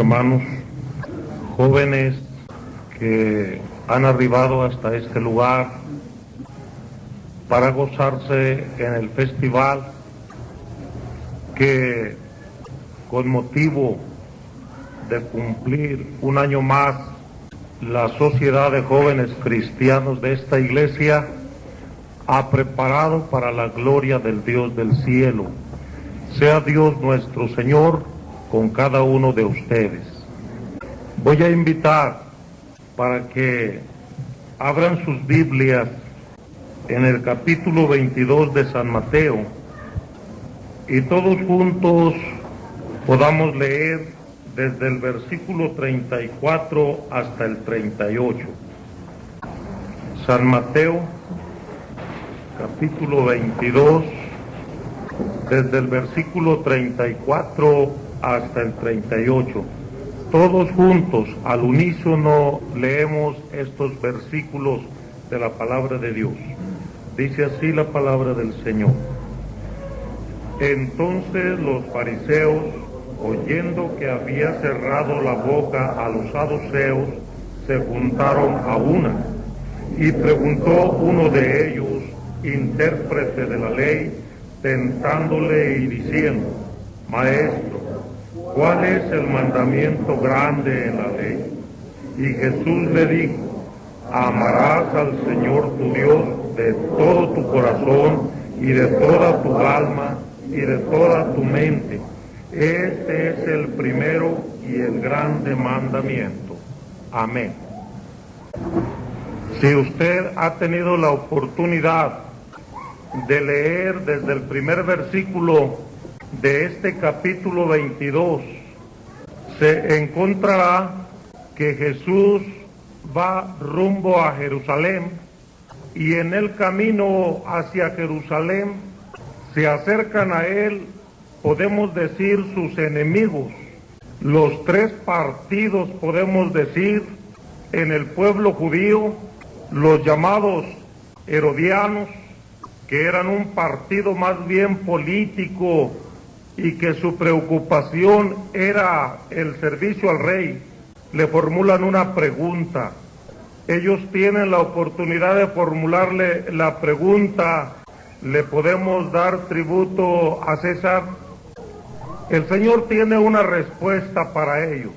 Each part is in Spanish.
hermanos, jóvenes que han arribado hasta este lugar para gozarse en el festival que con motivo de cumplir un año más la sociedad de jóvenes cristianos de esta iglesia ha preparado para la gloria del Dios del cielo. Sea Dios nuestro Señor con cada uno de ustedes. Voy a invitar para que abran sus Biblias en el capítulo 22 de San Mateo y todos juntos podamos leer desde el versículo 34 hasta el 38. San Mateo, capítulo 22, desde el versículo 34 hasta el 38. Todos juntos, al unísono, leemos estos versículos de la palabra de Dios. Dice así la palabra del Señor. Entonces los fariseos, oyendo que había cerrado la boca a los saduceos, se juntaron a una. Y preguntó uno de ellos, intérprete de la ley, tentándole y diciendo, Maestro, ¿cuál es el mandamiento grande en la ley? Y Jesús le dijo, amarás al Señor tu Dios de todo tu corazón y de toda tu alma y de toda tu mente. Este es el primero y el grande mandamiento. Amén. Si usted ha tenido la oportunidad de leer desde el primer versículo de este capítulo 22, se encontrará que Jesús va rumbo a Jerusalén y en el camino hacia Jerusalén se acercan a él, podemos decir, sus enemigos. Los tres partidos, podemos decir, en el pueblo judío, los llamados herodianos, que eran un partido más bien político y que su preocupación era el servicio al rey, le formulan una pregunta. Ellos tienen la oportunidad de formularle la pregunta, ¿le podemos dar tributo a César? El Señor tiene una respuesta para ellos.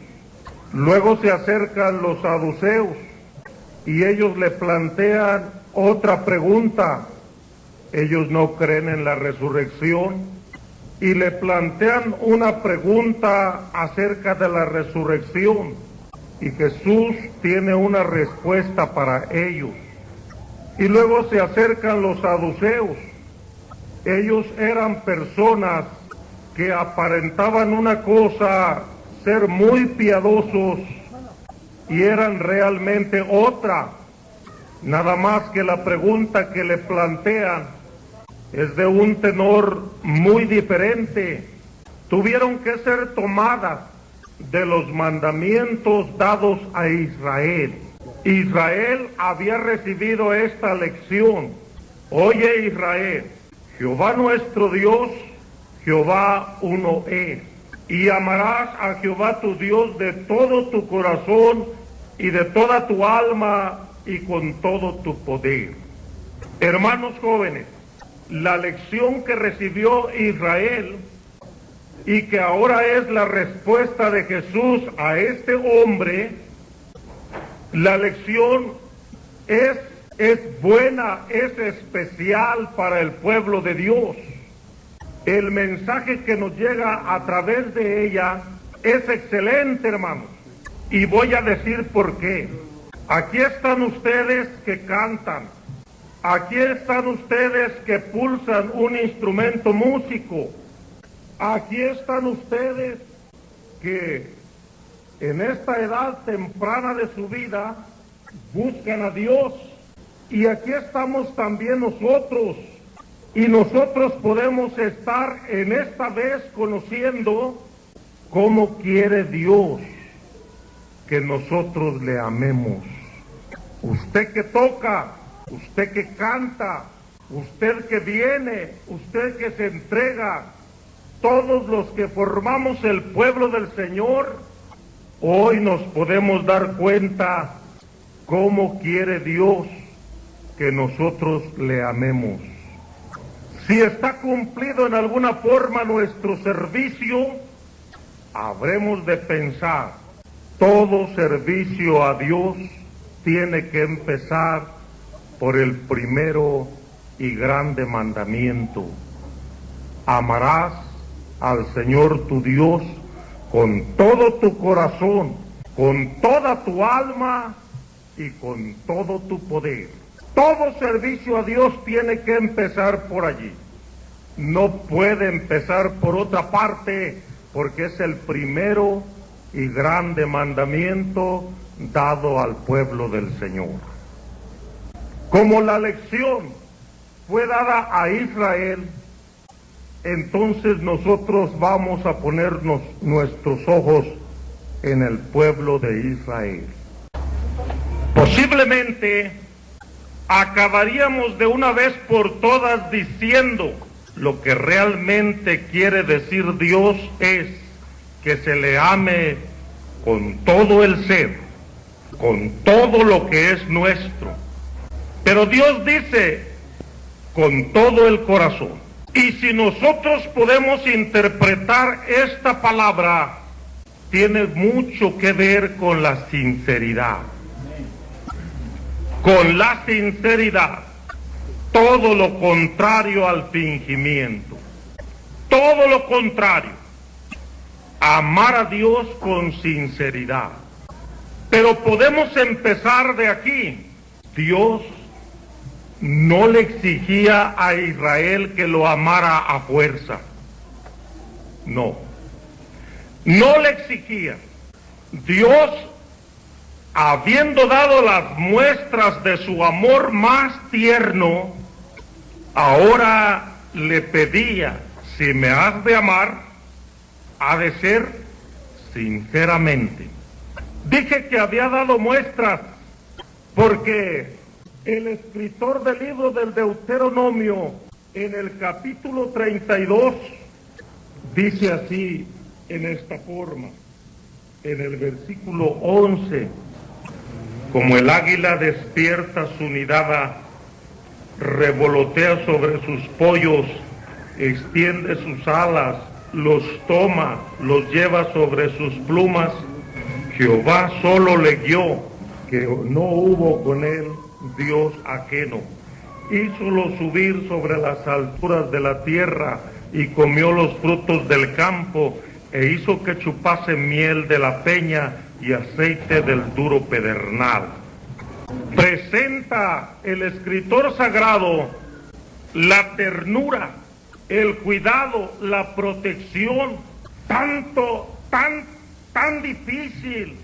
Luego se acercan los saduceos y ellos le plantean otra pregunta. Ellos no creen en la resurrección y le plantean una pregunta acerca de la resurrección y Jesús tiene una respuesta para ellos. Y luego se acercan los saduceos. Ellos eran personas que aparentaban una cosa, ser muy piadosos, y eran realmente otra. Nada más que la pregunta que le plantean es de un tenor muy diferente. Tuvieron que ser tomadas de los mandamientos dados a Israel. Israel había recibido esta lección. Oye Israel, Jehová nuestro Dios, Jehová uno es. Y amarás a Jehová tu Dios de todo tu corazón y de toda tu alma y con todo tu poder. Hermanos jóvenes, la lección que recibió Israel y que ahora es la respuesta de Jesús a este hombre, la lección es, es buena, es especial para el pueblo de Dios. El mensaje que nos llega a través de ella es excelente, hermanos. Y voy a decir por qué. Aquí están ustedes que cantan. Aquí están ustedes que pulsan un instrumento músico Aquí están ustedes que en esta edad temprana de su vida buscan a Dios. Y aquí estamos también nosotros. Y nosotros podemos estar en esta vez conociendo cómo quiere Dios que nosotros le amemos. Usted que toca, usted que canta, usted que viene, usted que se entrega, todos los que formamos el pueblo del Señor, hoy nos podemos dar cuenta cómo quiere Dios que nosotros le amemos. Si está cumplido en alguna forma nuestro servicio, habremos de pensar, todo servicio a Dios tiene que empezar por el primero y grande mandamiento. Amarás al Señor tu Dios con todo tu corazón, con toda tu alma y con todo tu poder. Todo servicio a Dios tiene que empezar por allí. No puede empezar por otra parte porque es el primero y grande mandamiento dado al pueblo del Señor. Como la lección fue dada a Israel, entonces nosotros vamos a ponernos nuestros ojos en el pueblo de Israel. Posiblemente acabaríamos de una vez por todas diciendo lo que realmente quiere decir Dios es que se le ame con todo el ser, con todo lo que es nuestro. Pero Dios dice con todo el corazón. Y si nosotros podemos interpretar esta palabra, tiene mucho que ver con la sinceridad con la sinceridad, todo lo contrario al fingimiento, todo lo contrario, amar a Dios con sinceridad. Pero podemos empezar de aquí. Dios no le exigía a Israel que lo amara a fuerza. No. No le exigía. Dios habiendo dado las muestras de su amor más tierno, ahora le pedía, si me has de amar, ha de ser sinceramente. Dije que había dado muestras porque el escritor del libro del Deuteronomio, en el capítulo 32, dice así en esta forma, en el versículo 11, como el águila despierta su nidada, revolotea sobre sus pollos, extiende sus alas, los toma, los lleva sobre sus plumas. Jehová solo le guió, que no hubo con él Dios ajeno. Hízolo subir sobre las alturas de la tierra y comió los frutos del campo e hizo que chupase miel de la peña y aceite del duro pedernal. Presenta el escritor sagrado la ternura, el cuidado, la protección, tanto, tan, tan difícil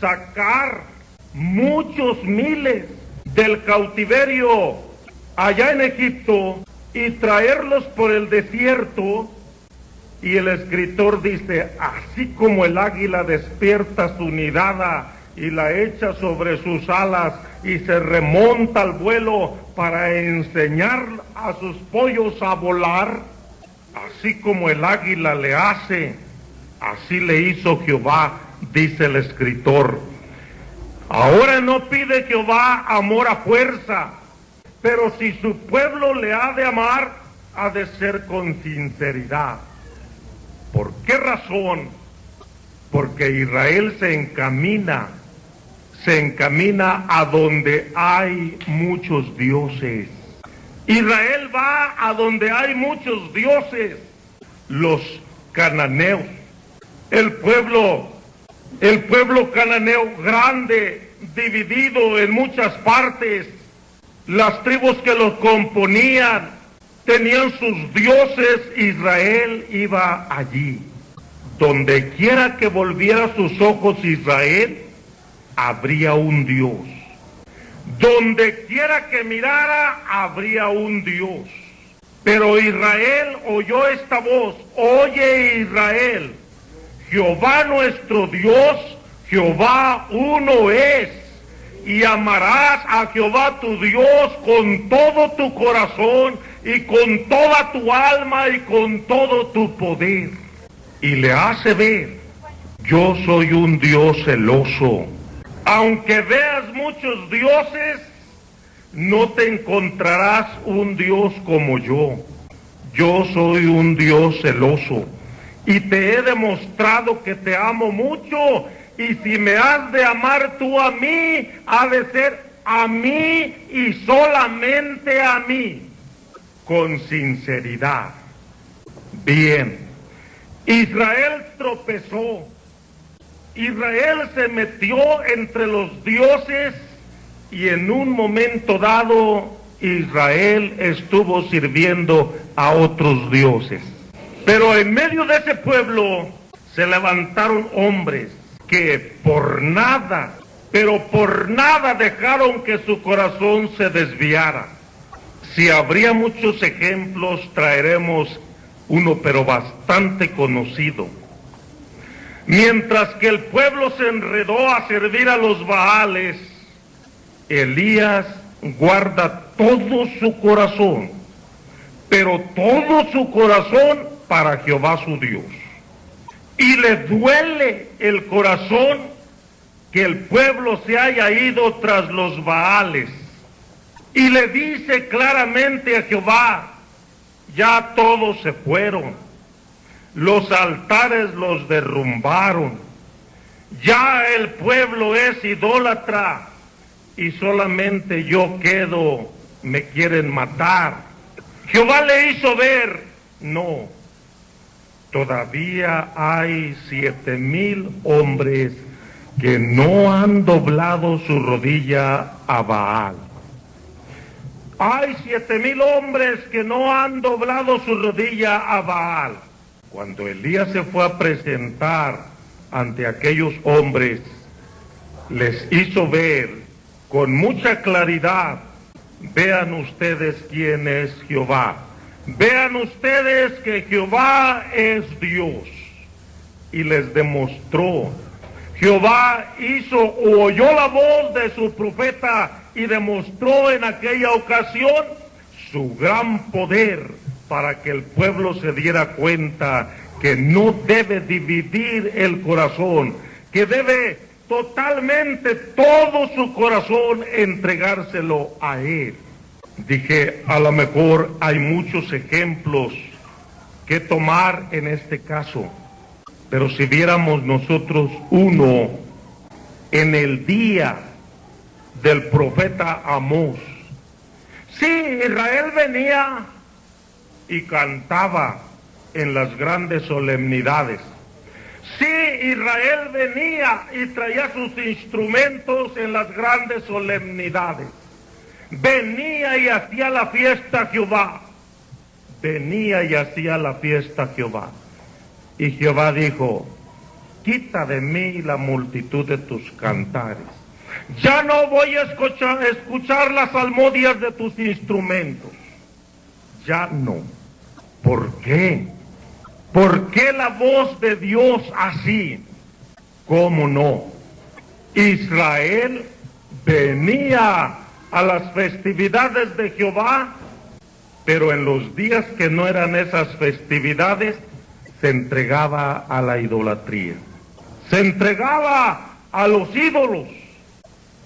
sacar muchos miles del cautiverio allá en Egipto y traerlos por el desierto y el escritor dice, así como el águila despierta su nidada y la echa sobre sus alas y se remonta al vuelo para enseñar a sus pollos a volar, así como el águila le hace, así le hizo Jehová, dice el escritor. Ahora no pide Jehová amor a fuerza, pero si su pueblo le ha de amar, ha de ser con sinceridad. ¿Por qué razón? Porque Israel se encamina, se encamina a donde hay muchos dioses. Israel va a donde hay muchos dioses, los cananeos, el pueblo, el pueblo cananeo grande, dividido en muchas partes, las tribus que los componían, tenían sus dioses, Israel iba allí. Donde quiera que volviera sus ojos Israel, habría un Dios. Donde quiera que mirara, habría un Dios. Pero Israel oyó esta voz, oye Israel, Jehová nuestro Dios, Jehová uno es, y amarás a Jehová tu Dios con todo tu corazón y con toda tu alma y con todo tu poder. Y le hace ver, yo soy un Dios celoso. Aunque veas muchos dioses, no te encontrarás un Dios como yo. Yo soy un Dios celoso y te he demostrado que te amo mucho y si me has de amar tú a mí, ha de ser a mí y solamente a mí, con sinceridad. Bien, Israel tropezó, Israel se metió entre los dioses y en un momento dado Israel estuvo sirviendo a otros dioses. Pero en medio de ese pueblo se levantaron hombres que por nada, pero por nada dejaron que su corazón se desviara. Si habría muchos ejemplos, traeremos uno, pero bastante conocido. Mientras que el pueblo se enredó a servir a los Baales, Elías guarda todo su corazón, pero todo su corazón para Jehová su Dios. Y le duele el corazón que el pueblo se haya ido tras los Baales. Y le dice claramente a Jehová, ya todos se fueron, los altares los derrumbaron, ya el pueblo es idólatra y solamente yo quedo, me quieren matar. Jehová le hizo ver, no, todavía hay siete mil hombres que no han doblado su rodilla a Baal. Hay siete mil hombres que no han doblado su rodilla a Baal. Cuando Elías se fue a presentar ante aquellos hombres, les hizo ver con mucha claridad, vean ustedes quién es Jehová. Vean ustedes que Jehová es Dios y les demostró. Jehová hizo o oyó la voz de su profeta y demostró en aquella ocasión su gran poder para que el pueblo se diera cuenta que no debe dividir el corazón, que debe totalmente todo su corazón entregárselo a él. Dije, a lo mejor hay muchos ejemplos que tomar en este caso, pero si viéramos nosotros uno en el día del profeta Amós, sí, Israel venía y cantaba en las grandes solemnidades. Sí, Israel venía y traía sus instrumentos en las grandes solemnidades venía y hacía la fiesta Jehová. Venía y hacía la fiesta Jehová. Y Jehová dijo, quita de mí la multitud de tus cantares. Ya no voy a escuchar, escuchar las almodias de tus instrumentos. Ya no. ¿Por qué? ¿Por qué la voz de Dios así? ¿Cómo no? Israel venía a las festividades de Jehová, pero en los días que no eran esas festividades, se entregaba a la idolatría. Se entregaba a los ídolos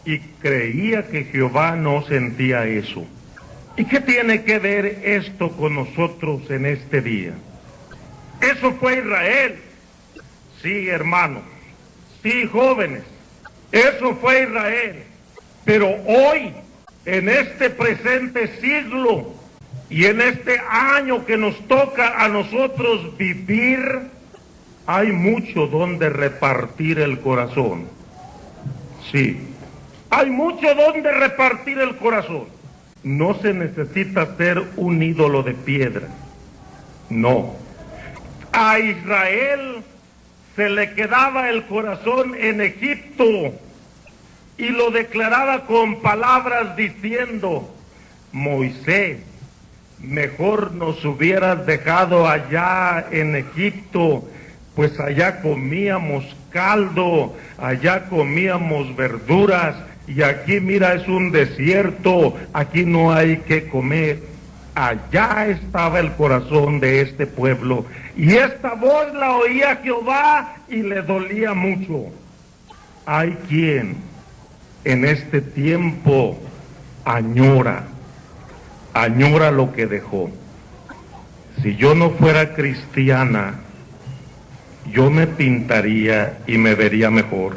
y creía que Jehová no sentía eso. ¿Y qué tiene que ver esto con nosotros en este día? Eso fue Israel. Sí, hermanos. Sí, jóvenes. Eso fue Israel. Pero hoy en este presente siglo y en este año que nos toca a nosotros vivir, hay mucho donde repartir el corazón. Sí, hay mucho donde repartir el corazón. No se necesita ser un ídolo de piedra. No. A Israel se le quedaba el corazón en Egipto y lo declaraba con palabras diciendo, Moisés, mejor nos hubieras dejado allá en Egipto, pues allá comíamos caldo, allá comíamos verduras, y aquí mira es un desierto, aquí no hay que comer. allá estaba el corazón de este pueblo. Y esta voz la oía Jehová y le dolía mucho. Hay quien en este tiempo añora, añora lo que dejó. Si yo no fuera cristiana, yo me pintaría y me vería mejor.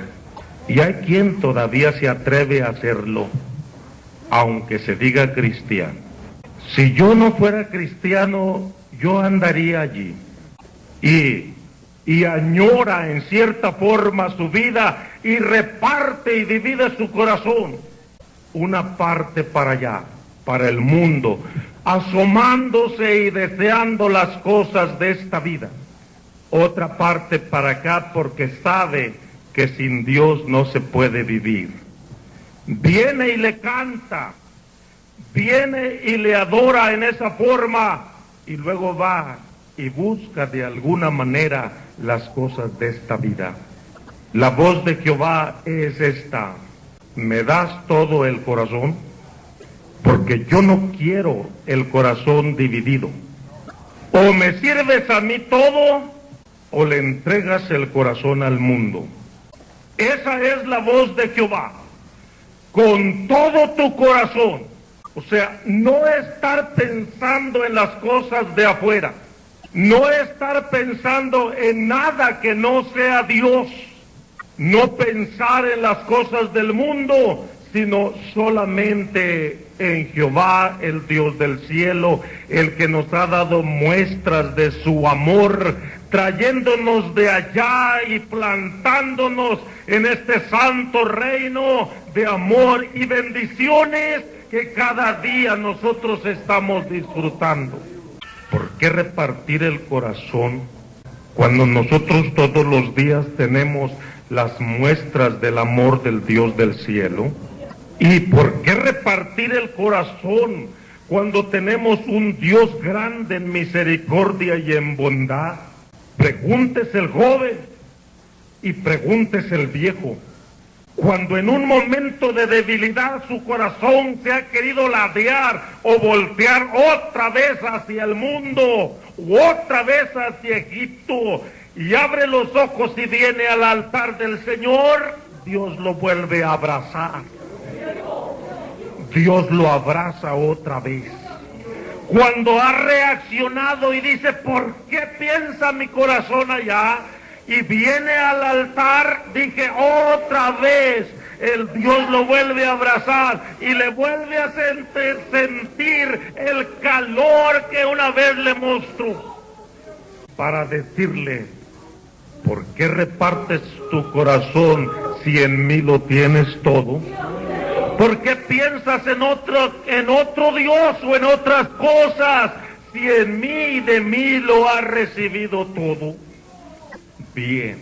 Y hay quien todavía se atreve a hacerlo, aunque se diga cristiano. Si yo no fuera cristiano, yo andaría allí. Y, y añora en cierta forma su vida y reparte y divide su corazón. Una parte para allá, para el mundo, asomándose y deseando las cosas de esta vida. Otra parte para acá porque sabe que sin Dios no se puede vivir. Viene y le canta, viene y le adora en esa forma y luego va y busca de alguna manera las cosas de esta vida. La voz de Jehová es esta, ¿me das todo el corazón? Porque yo no quiero el corazón dividido. O me sirves a mí todo o le entregas el corazón al mundo. Esa es la voz de Jehová. Con todo tu corazón. O sea, no estar pensando en las cosas de afuera. No estar pensando en nada que no sea Dios no pensar en las cosas del mundo, sino solamente en Jehová, el Dios del cielo, el que nos ha dado muestras de su amor, trayéndonos de allá y plantándonos en este santo reino de amor y bendiciones que cada día nosotros estamos disfrutando. ¿Por qué repartir el corazón cuando nosotros todos los días tenemos las muestras del amor del Dios del cielo? ¿Y por qué repartir el corazón cuando tenemos un Dios grande en misericordia y en bondad? Pregúntese el joven y pregúntese el viejo. Cuando en un momento de debilidad su corazón se ha querido ladear o voltear otra vez hacia el mundo otra vez hacia Egipto y abre los ojos y viene al altar del Señor, Dios lo vuelve a abrazar. Dios lo abraza otra vez. Cuando ha reaccionado y dice, ¿por qué piensa mi corazón allá? Y viene al altar, dije, otra vez, el Dios lo vuelve a abrazar y le vuelve a sentir el calor que una vez le mostró. Para decirle, ¿por qué repartes tu corazón si en mí lo tienes todo? ¿Por qué piensas en otro, en otro Dios o en otras cosas si en mí y de mí lo has recibido todo? Bien,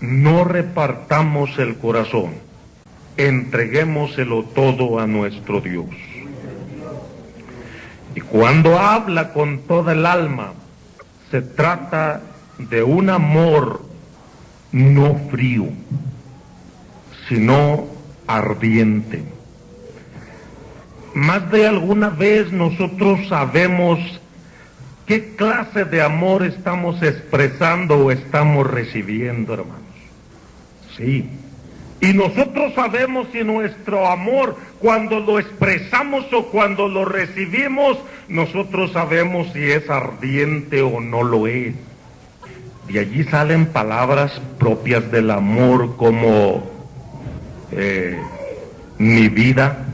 no repartamos el corazón, entreguémoselo todo a nuestro Dios. Y cuando habla con toda el alma, se trata de un amor no frío, sino ardiente. Más de alguna vez nosotros sabemos qué clase de amor estamos expresando o estamos recibiendo, hermanos. Sí. Y nosotros sabemos si nuestro amor, cuando lo expresamos o cuando lo recibimos, nosotros sabemos si es ardiente o no lo es. De allí salen palabras propias del amor como eh, mi vida,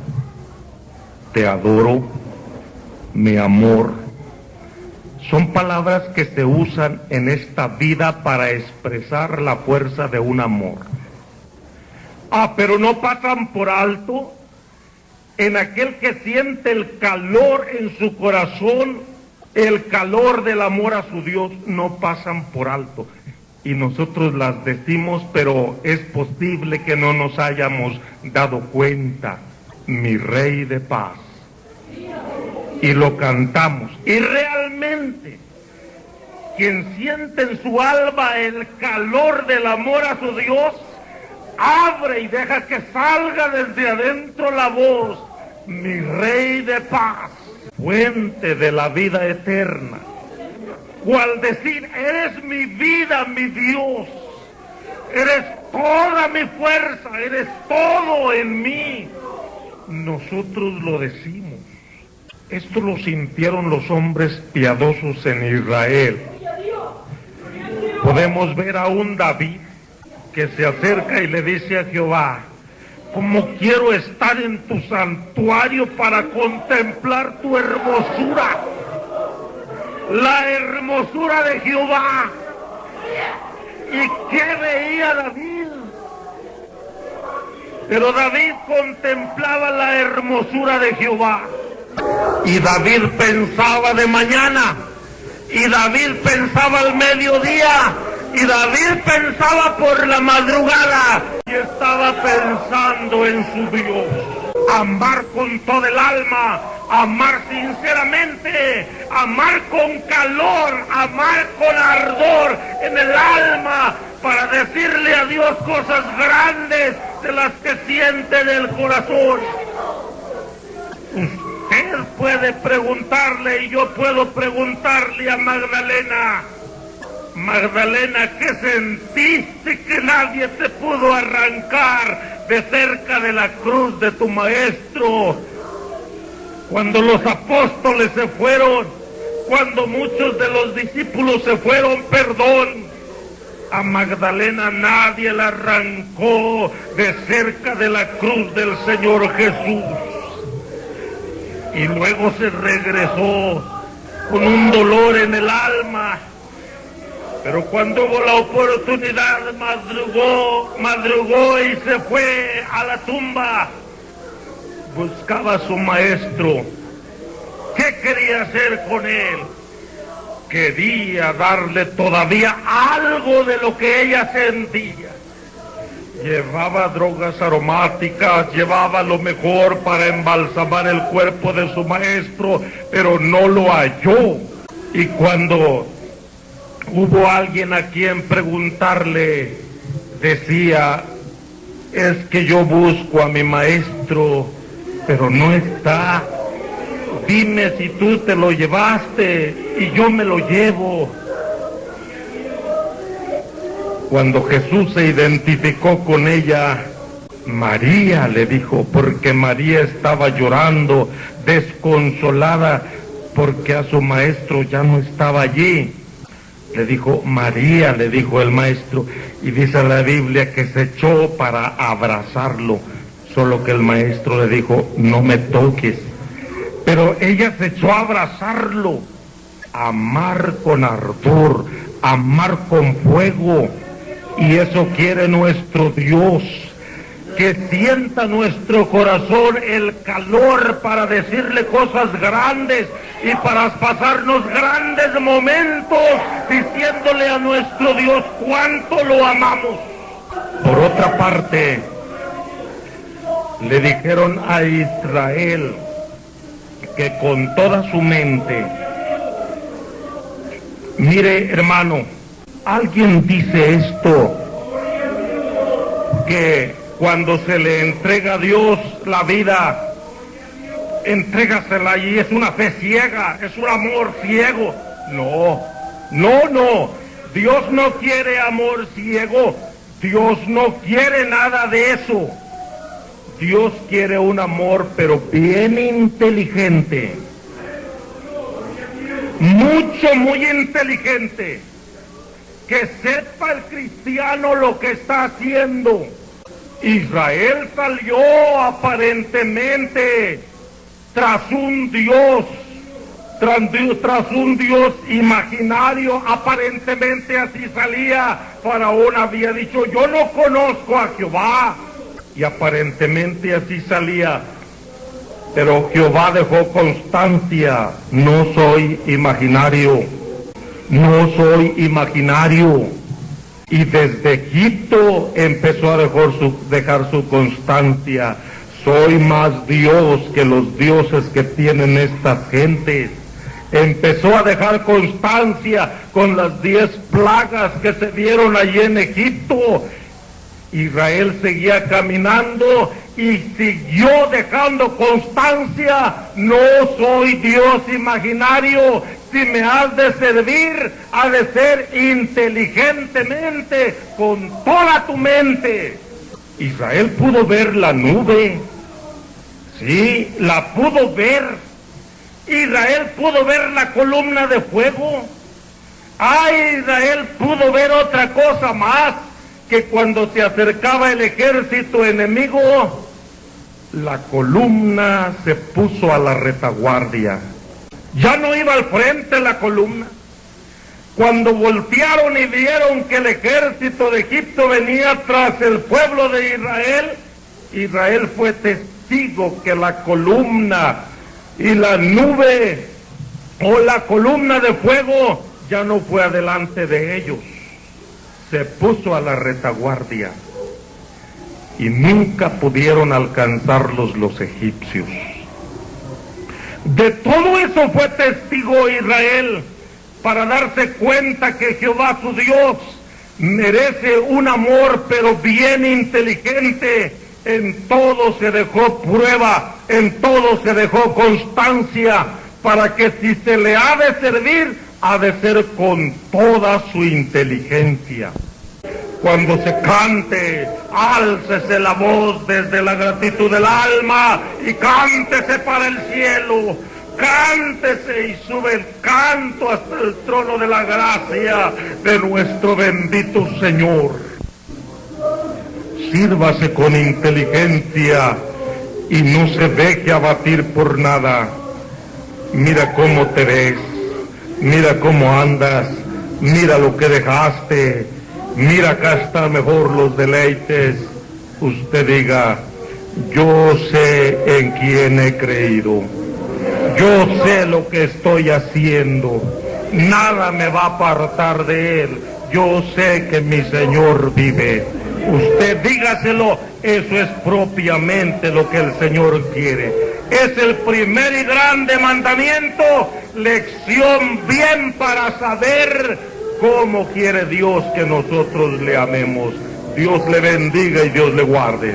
te adoro, mi amor. Son palabras que se usan en esta vida para expresar la fuerza de un amor. Ah, pero no pasan por alto en aquel que siente el calor en su corazón, el calor del amor a su Dios, no pasan por alto y nosotros las decimos, pero es posible que no nos hayamos dado cuenta. Mi rey de paz. Y lo cantamos. Y realmente, quien siente en su alma el calor del amor a su Dios, abre y deja que salga desde adentro la voz, mi rey de paz. Fuente de la vida eterna. Cual decir, eres mi vida, mi Dios. Eres toda mi fuerza, eres todo en mí. Nosotros lo decimos. Esto lo sintieron los hombres piadosos en Israel. Podemos ver a un David que se acerca y le dice a Jehová, como quiero estar en tu santuario para contemplar tu hermosura, la hermosura de Jehová. ¿Y qué veía David? Pero David contemplaba la hermosura de Jehová. Y David pensaba de mañana. Y David pensaba al mediodía. Y David pensaba por la madrugada y estaba pensando en su Dios. Amar con todo el alma, amar sinceramente, amar con calor, amar con ardor en el alma para decirle a Dios cosas grandes de las que siente en el corazón. Usted puede preguntarle y yo puedo preguntarle a Magdalena. Magdalena, ¿qué sentiste que nadie te pudo arrancar de cerca de la cruz de tu maestro? Cuando los apóstoles se fueron, cuando muchos de los discípulos se fueron, perdón, a Magdalena nadie la arrancó de cerca de la cruz del Señor Jesús. Y luego se regresó con un dolor en el alma pero cuando hubo la oportunidad, madrugó, madrugó y se fue a la tumba. Buscaba a su maestro. ¿Qué quería hacer con él? Quería darle todavía algo de lo que ella sentía. Llevaba drogas aromáticas, llevaba lo mejor para embalsamar el cuerpo de su maestro, pero no lo halló. Y cuando hubo alguien a quien preguntarle, decía, es que yo busco a mi maestro, pero no está. Dime si tú te lo llevaste y yo me lo llevo. Cuando Jesús se identificó con ella, María le dijo, porque María estaba llorando, desconsolada, porque a su maestro ya no estaba allí le dijo María, le dijo el maestro, y dice la Biblia que se echó para abrazarlo, solo que el maestro le dijo, no me toques. Pero ella se echó a abrazarlo, amar con ardor, amar con fuego, y eso quiere nuestro Dios que sienta nuestro corazón el calor para decirle cosas grandes y para pasarnos grandes momentos diciéndole a nuestro Dios cuánto lo amamos. Por otra parte, le dijeron a Israel que con toda su mente, mire hermano, alguien dice esto, que cuando se le entrega a Dios la vida, entrégasela y es una fe ciega, es un amor ciego. No, no, no. Dios no quiere amor ciego. Dios no quiere nada de eso. Dios quiere un amor, pero bien inteligente. Mucho, muy inteligente. Que sepa el cristiano lo que está haciendo Israel salió aparentemente tras un Dios, tras, un Dios imaginario, aparentemente así salía. Faraón había dicho, yo no conozco a Jehová. Y aparentemente así salía. Pero Jehová dejó constancia, no soy imaginario, no soy imaginario y desde Egipto empezó a dejar su, constancia. Soy más Dios que los dioses que tienen estas gentes. Empezó a dejar constancia con las diez plagas que se dieron allí en Egipto. Israel seguía caminando y siguió dejando constancia, no soy Dios imaginario, si me has de servir, ha de ser inteligentemente, con toda tu mente. Israel pudo ver la nube, sí, la pudo ver. Israel pudo ver la columna de fuego. Ay, Israel pudo ver otra cosa más que cuando se acercaba el ejército enemigo, la columna se puso a la retaguardia. Ya no iba al frente la columna. Cuando voltearon y vieron que el ejército de Egipto venía tras el pueblo de Israel, Israel fue testigo que la columna y la nube o la columna de fuego ya no fue adelante de ellos se puso a la retaguardia y nunca pudieron alcanzarlos los egipcios. De todo eso fue testigo Israel para darse cuenta que Jehová su Dios merece un amor pero bien inteligente. En todo se dejó prueba, en todo se dejó constancia para que si se le ha de servir, ha de ser con toda su inteligencia. Cuando se cante, álcese la voz desde la gratitud del alma y cántese para el cielo. Cántese y sube el canto hasta el trono de la gracia de nuestro bendito Señor. Sírvase con inteligencia y no se deje abatir por nada. Mira cómo te ves mira cómo andas, mira lo que dejaste, mira acá está mejor los deleites. Usted diga, yo sé en quién he creído, yo sé lo que estoy haciendo, nada me va a apartar de él, yo sé que mi Señor vive. Usted dígaselo, eso es propiamente lo que el Señor quiere es el primer y grande mandamiento, lección bien para saber ¿Cómo quiere Dios que nosotros le amemos? Dios le bendiga y Dios le guarde.